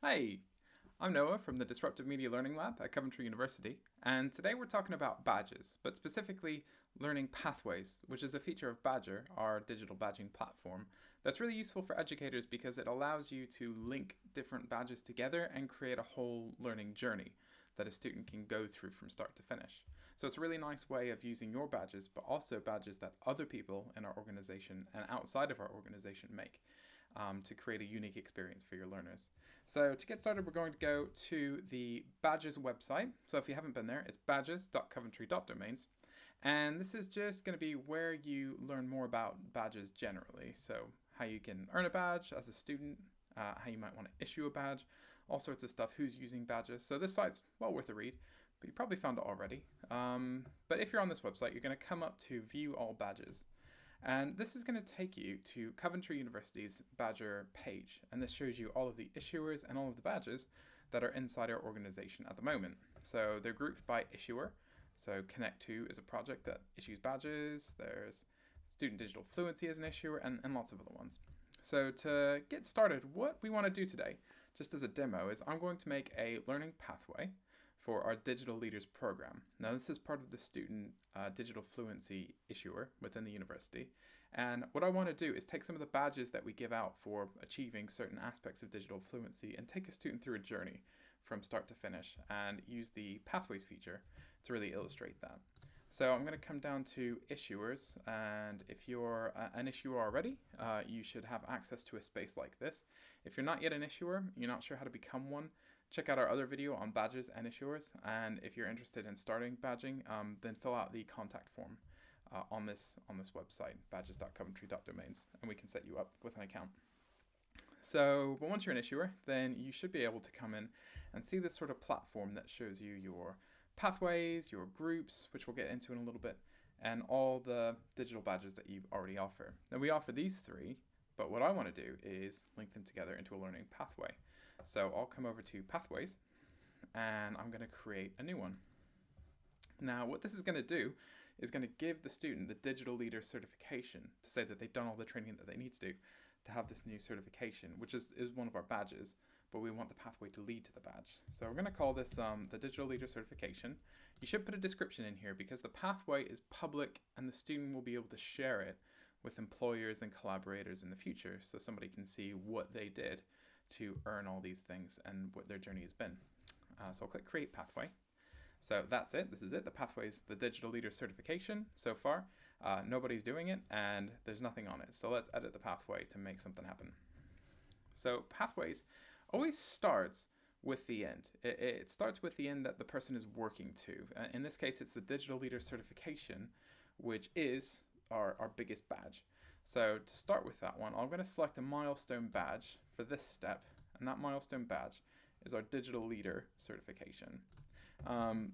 Hi, I'm Noah from the Disruptive Media Learning Lab at Coventry University, and today we're talking about badges, but specifically learning pathways, which is a feature of Badgr, our digital badging platform, that's really useful for educators because it allows you to link different badges together and create a whole learning journey that a student can go through from start to finish. So it's a really nice way of using your badges, but also badges that other people in our organization and outside of our organization make um, to create a unique experience for your learners. So to get started, we're going to go to the Badges website. So if you haven't been there, it's badges.coventry.domains. And this is just going to be where you learn more about badges generally. So how you can earn a badge as a student, uh, how you might want to issue a badge, all sorts of stuff, who's using badges. So this site's well worth a read, but you probably found it already. Um, but if you're on this website, you're going to come up to view all badges. And this is going to take you to Coventry University's Badgr page. And this shows you all of the issuers and all of the badges that are inside our organization at the moment. So they're grouped by issuer. So Connect2 is a project that issues badges. There's Student Digital Fluency as an issuer and, and lots of other ones. So to get started, what we want to do today, just as a demo, is I'm going to make a learning pathway for our Digital Leaders program. Now this is part of the student uh, digital fluency issuer within the university. And what I want to do is take some of the badges that we give out for achieving certain aspects of digital fluency and take a student through a journey from start to finish and use the pathways feature to really illustrate that. So I'm going to come down to issuers and if you're uh, an issuer already, uh, you should have access to a space like this. If you're not yet an issuer, you're not sure how to become one, check out our other video on badges and issuers. And if you're interested in starting badging, um, then fill out the contact form uh, on this on this website, badges.coventry.domains, and we can set you up with an account. So, but once you're an issuer, then you should be able to come in and see this sort of platform that shows you your pathways, your groups, which we'll get into in a little bit, and all the digital badges that you already offer. Now we offer these three, but what I want to do is link them together into a learning pathway. So I'll come over to Pathways and I'm going to create a new one. Now what this is going to do is going to give the student the digital leader certification to say that they've done all the training that they need to do to have this new certification, which is, is one of our badges, but we want the pathway to lead to the badge. So we're going to call this um, the digital leader certification. You should put a description in here because the pathway is public and the student will be able to share it with employers and collaborators in the future so somebody can see what they did to earn all these things and what their journey has been. Uh, so I'll click create pathway. So that's it. This is it. The pathway is the digital leader certification so far. Uh, nobody's doing it and there's nothing on it. So let's edit the pathway to make something happen. So pathways always starts with the end. It, it, starts with the end that the person is working to. Uh, in this case, it's the digital leader certification, which is our, our biggest badge. So to start with that one, I'm going to select a milestone badge for this step, and that milestone badge is our digital leader certification. Um,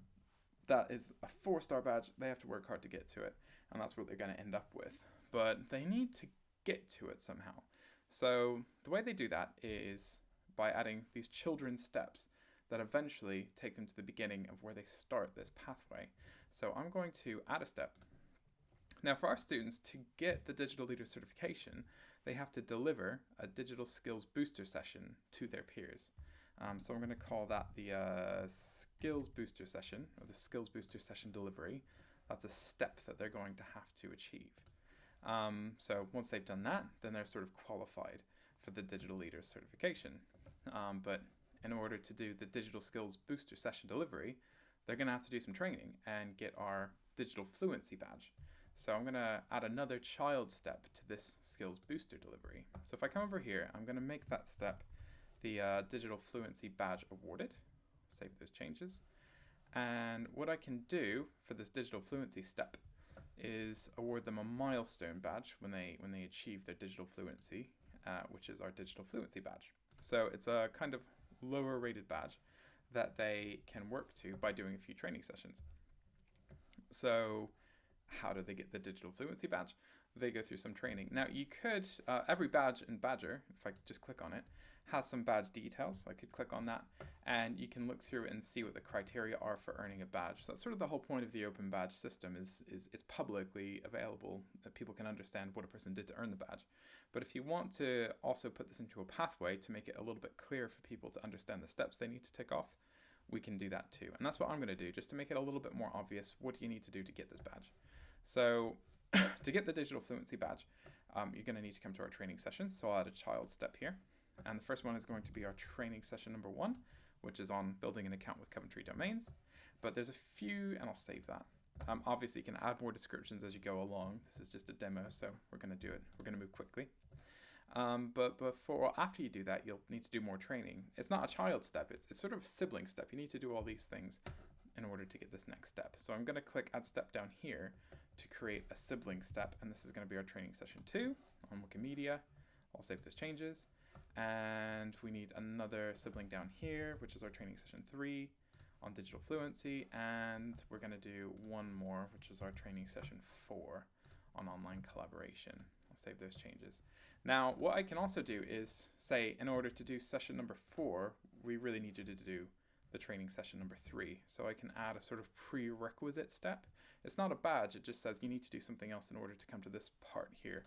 that is a four-star badge. They have to work hard to get to it, and that's what they're going to end up with. But they need to get to it somehow. So the way they do that is by adding these children's steps that eventually take them to the beginning of where they start this pathway. So I'm going to add a step now for our students, to get the Digital Leader certification, they have to deliver a digital skills booster session to their peers. Um, so I'm going to call that the uh, skills booster session, or the skills booster session delivery. That's a step that they're going to have to achieve. Um, so once they've done that, then they're sort of qualified for the Digital Leader certification. Um, but in order to do the digital skills booster session delivery, they're going to have to do some training and get our digital fluency badge. So I'm going to add another child step to this skills booster delivery. So if I come over here, I'm going to make that step the uh, digital fluency badge awarded. Save those changes. And what I can do for this digital fluency step is award them a milestone badge when they when they achieve their digital fluency, uh, which is our digital fluency badge. So it's a kind of lower rated badge that they can work to by doing a few training sessions. So how do they get the digital fluency badge? They go through some training. Now you could, uh, every badge in Badgr, if I just click on it, has some badge details. I could click on that and you can look through and see what the criteria are for earning a badge. That's sort of the whole point of the open badge system is, is it's publicly available that people can understand what a person did to earn the badge. But if you want to also put this into a pathway to make it a little bit clearer for people to understand the steps they need to tick off, we can do that too. And that's what I'm going to do just to make it a little bit more obvious. What do you need to do to get this badge? So to get the digital fluency badge, um, you're going to need to come to our training session. So I'll add a child step here. And the first one is going to be our training session number one, which is on building an account with Coventry Domains. But there's a few, and I'll save that. Um, obviously, you can add more descriptions as you go along. This is just a demo, so we're going to do it. We're going to move quickly. Um, but before, or after you do that, you'll need to do more training. It's not a child step, it's, it's sort of a sibling step. You need to do all these things in order to get this next step. So I'm going to click add step down here to create a sibling step, and this is going to be our training session two on Wikimedia. I'll save those changes. And we need another sibling down here, which is our training session three on digital fluency. And we're going to do one more, which is our training session four on online collaboration. I'll save those changes. Now, what I can also do is say, in order to do session number four, we really need you to do the training session number three. So I can add a sort of prerequisite step. It's not a badge, it just says you need to do something else in order to come to this part here.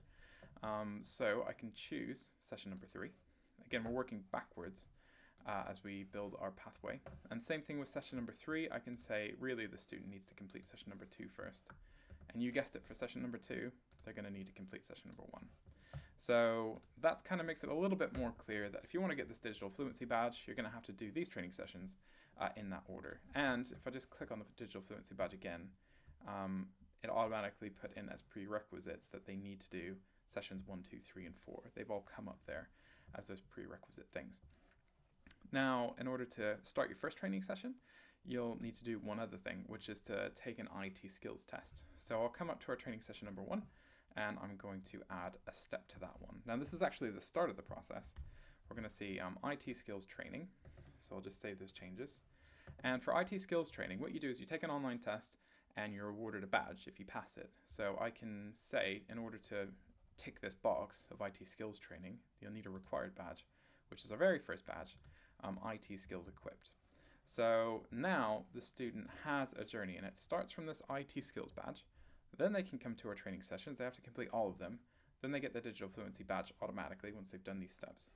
Um, so I can choose session number three. Again, we're working backwards uh, as we build our pathway. And same thing with session number three, I can say really the student needs to complete session number two first. And you guessed it, for session number two, they're going to need to complete session number one. So that kind of makes it a little bit more clear that if you want to get this digital fluency badge, you're going to have to do these training sessions uh, in that order. And if I just click on the digital fluency badge again, um, it automatically put in as prerequisites that they need to do sessions one, two, three, and four. They've all come up there as those prerequisite things. Now, in order to start your first training session, you'll need to do one other thing, which is to take an IT skills test. So I'll come up to our training session number one, and I'm going to add a step to that one. Now this is actually the start of the process. We're going to see um, IT skills training. So I'll just save those changes. And for IT skills training, what you do is you take an online test and you're awarded a badge if you pass it. So I can say, in order to tick this box of IT skills training, you'll need a required badge, which is our very first badge, um, IT skills equipped. So now the student has a journey and it starts from this IT skills badge. Then they can come to our training sessions. They have to complete all of them. Then they get the digital fluency badge automatically once they've done these steps.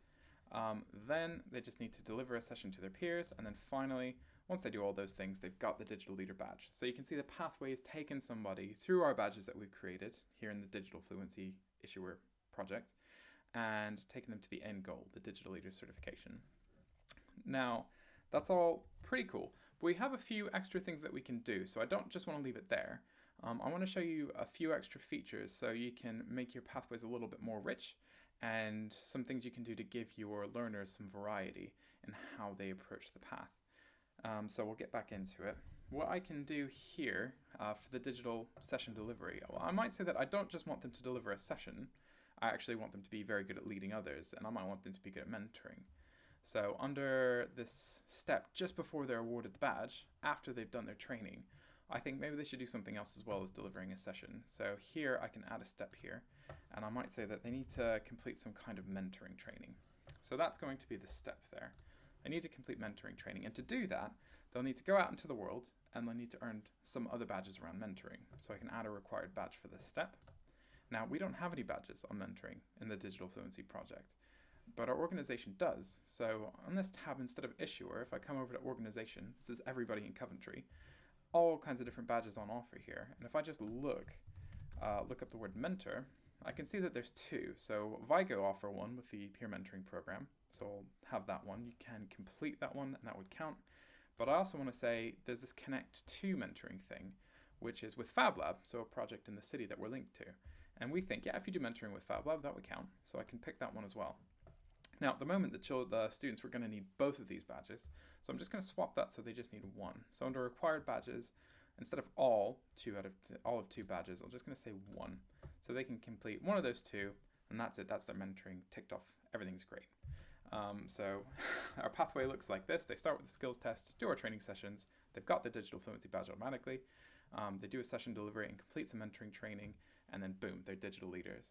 Um, then they just need to deliver a session to their peers. And then finally, once they do all those things, they've got the digital leader badge. So you can see the pathway has taken somebody through our badges that we've created here in the digital fluency issuer project and taken them to the end goal, the digital leader certification. Now, that's all pretty cool. But we have a few extra things that we can do, so I don't just want to leave it there. Um, I want to show you a few extra features so you can make your pathways a little bit more rich and some things you can do to give your learners some variety in how they approach the path. Um, so we'll get back into it. What I can do here uh, for the digital session delivery, well, I might say that I don't just want them to deliver a session, I actually want them to be very good at leading others and I might want them to be good at mentoring. So under this step, just before they're awarded the badge, after they've done their training, I think maybe they should do something else as well as delivering a session. So here I can add a step here, and I might say that they need to complete some kind of mentoring training. So that's going to be the step there. They need to complete mentoring training, and to do that, they'll need to go out into the world, and they'll need to earn some other badges around mentoring. So I can add a required badge for this step. Now, we don't have any badges on mentoring in the Digital Fluency project but our organization does. So on this tab, instead of issuer, if I come over to organization, this is everybody in Coventry, all kinds of different badges on offer here. And if I just look, uh, look up the word mentor, I can see that there's two. So Vigo offer one with the peer mentoring program. So I'll have that one. You can complete that one and that would count. But I also want to say there's this connect to mentoring thing, which is with FabLab, so a project in the city that we're linked to. And we think, yeah, if you do mentoring with FabLab, that would count. So I can pick that one as well. Now, at the moment, the, the students were going to need both of these badges, so I'm just going to swap that so they just need one. So under required badges, instead of all two out of all of two badges, I'm just going to say one, so they can complete one of those two, and that's it. That's their mentoring ticked off. Everything's great. Um, so our pathway looks like this. They start with the skills test, do our training sessions. They've got the digital fluency badge automatically. Um, they do a session delivery and complete some mentoring training, and then boom, they're digital leaders.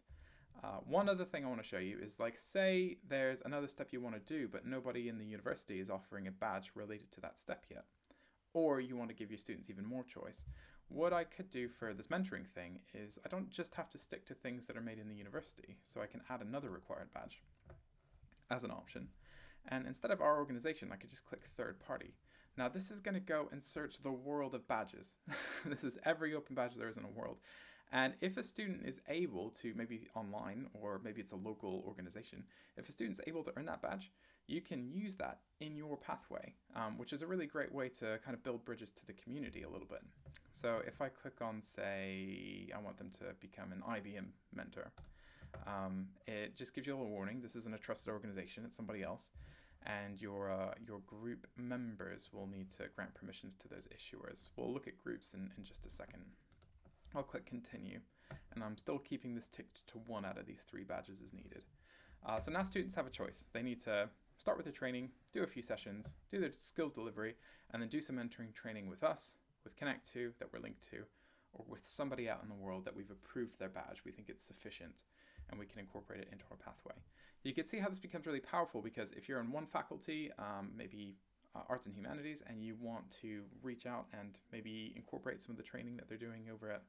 Uh, one other thing I want to show you is like, say there's another step you want to do, but nobody in the university is offering a badge related to that step yet. Or you want to give your students even more choice. What I could do for this mentoring thing is I don't just have to stick to things that are made in the university, so I can add another required badge as an option. And instead of our organization, I could just click third party. Now this is going to go and search the world of badges. this is every open badge there is in the world. And if a student is able to, maybe online or maybe it's a local organization, if a student's able to earn that badge, you can use that in your pathway, um, which is a really great way to kind of build bridges to the community a little bit. So if I click on, say, I want them to become an IBM mentor, um, it just gives you a little warning. This isn't a trusted organization, it's somebody else. And your, uh, your group members will need to grant permissions to those issuers. We'll look at groups in, in just a second. I'll click continue and I'm still keeping this ticked to one out of these three badges as needed. Uh, so now students have a choice. They need to start with their training, do a few sessions, do their skills delivery, and then do some mentoring training with us, with Connect2 that we're linked to, or with somebody out in the world that we've approved their badge. We think it's sufficient and we can incorporate it into our pathway. You can see how this becomes really powerful because if you're in one faculty, um, maybe uh, arts and humanities, and you want to reach out and maybe incorporate some of the training that they're doing over at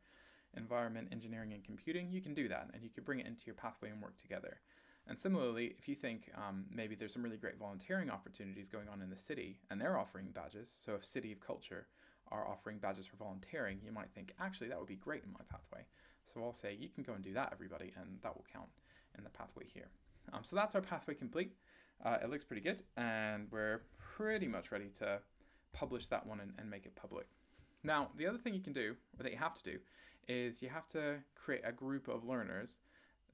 environment, engineering, and computing, you can do that and you can bring it into your pathway and work together. And similarly, if you think um, maybe there's some really great volunteering opportunities going on in the city and they're offering badges, so if City of Culture are offering badges for volunteering, you might think, actually, that would be great in my pathway. So I'll say, you can go and do that, everybody, and that will count in the pathway here. Um, so that's our pathway complete. Uh, it looks pretty good, and we're pretty much ready to publish that one and, and make it public. Now, the other thing you can do, or that you have to do, is you have to create a group of learners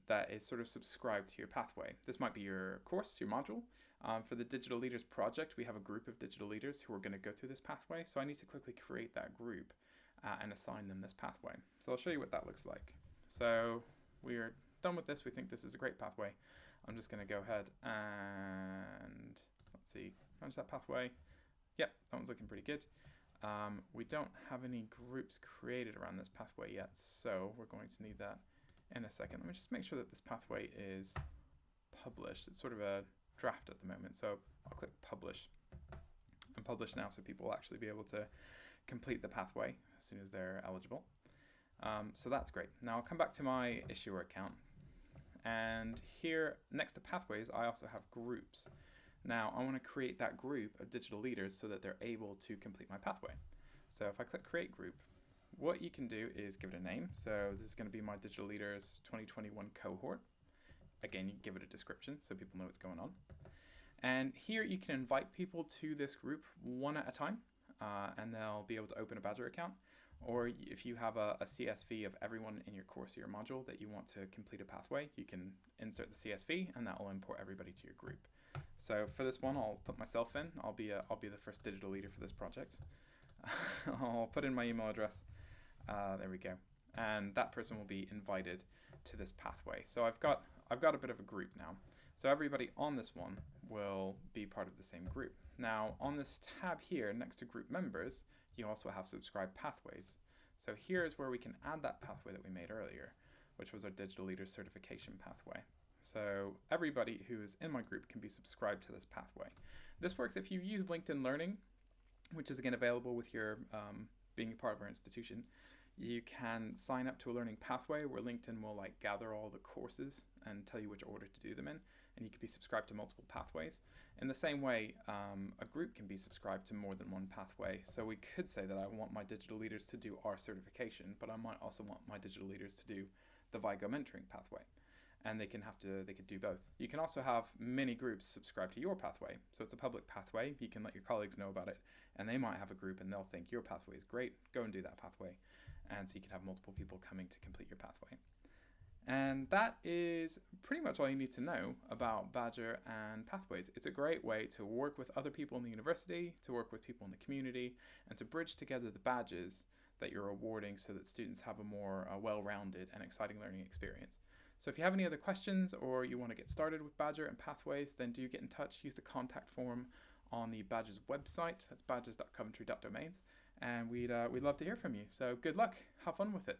that is sort of subscribed to your pathway. This might be your course, your module. Um, for the Digital Leaders project, we have a group of digital leaders who are going to go through this pathway. So I need to quickly create that group uh, and assign them this pathway. So I'll show you what that looks like. So we're done with this. We think this is a great pathway. I'm just going to go ahead and let's see, manage that pathway. Yep, that one's looking pretty good. Um, we don't have any groups created around this pathway yet, so we're going to need that in a second. Let me just make sure that this pathway is published. It's sort of a draft at the moment, so I'll click publish and publish now so people will actually be able to complete the pathway as soon as they're eligible. Um, so that's great. Now I'll come back to my issuer account and here next to pathways I also have groups. Now I want to create that group of digital leaders so that they're able to complete my pathway. So if I click create group, what you can do is give it a name. So this is going to be my Digital Leaders 2021 cohort. Again, you give it a description so people know what's going on. And here you can invite people to this group one at a time, uh, and they'll be able to open a Badgr account. Or if you have a, a, CSV of everyone in your course or your module that you want to complete a pathway, you can insert the CSV and that will import everybody to your group. So for this one, I'll put myself in. I'll be, a, I'll be the first digital leader for this project. I'll put in my email address uh, there we go. And that person will be invited to this pathway. So I've got, I've got a bit of a group now. So everybody on this one will be part of the same group. Now on this tab here next to group members, you also have subscribe pathways. So here's where we can add that pathway that we made earlier, which was our digital leader certification pathway. So everybody who is in my group can be subscribed to this pathway. This works if you use LinkedIn Learning, which is again available with your um, being a part of our institution. You can sign up to a learning pathway where LinkedIn will like gather all the courses and tell you which order to do them in, and you could be subscribed to multiple pathways. In the same way, um, a group can be subscribed to more than one pathway. So we could say that I want my digital leaders to do our certification, but I might also want my digital leaders to do the Vigo mentoring pathway and they can have to they could do both. You can also have many groups subscribe to your pathway. So it's a public pathway. You can let your colleagues know about it and they might have a group and they'll think your pathway is great. Go and do that pathway and so you can have multiple people coming to complete your pathway. And that is pretty much all you need to know about Badgr and Pathways. It's a great way to work with other people in the university, to work with people in the community, and to bridge together the badges that you're awarding so that students have a more uh, well-rounded and exciting learning experience. So if you have any other questions or you want to get started with Badgr and Pathways, then do get in touch. Use the contact form on the Badgrs website. That's badgers.coventry.domains and we'd uh, we'd love to hear from you. So good luck. Have fun with it.